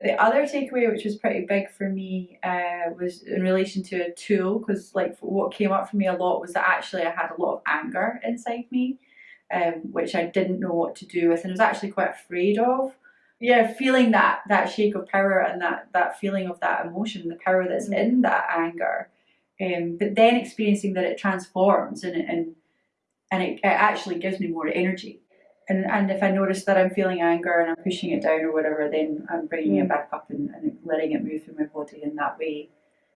The other takeaway, which was pretty big for me, uh, was in relation to a tool, because like what came up for me a lot was that actually I had a lot of anger inside me, um, which I didn't know what to do with, and was actually quite afraid of. Yeah, feeling that that shake of power and that that feeling of that emotion, the power that's Mm. in that anger, um, but then experiencing that it transforms and and and it, it actually gives me more energy. And, and if I notice that I'm feeling anger and I'm pushing it down or whatever, then I'm bringing it Mm. back up and, and letting it move through my body in that way.